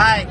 Bye.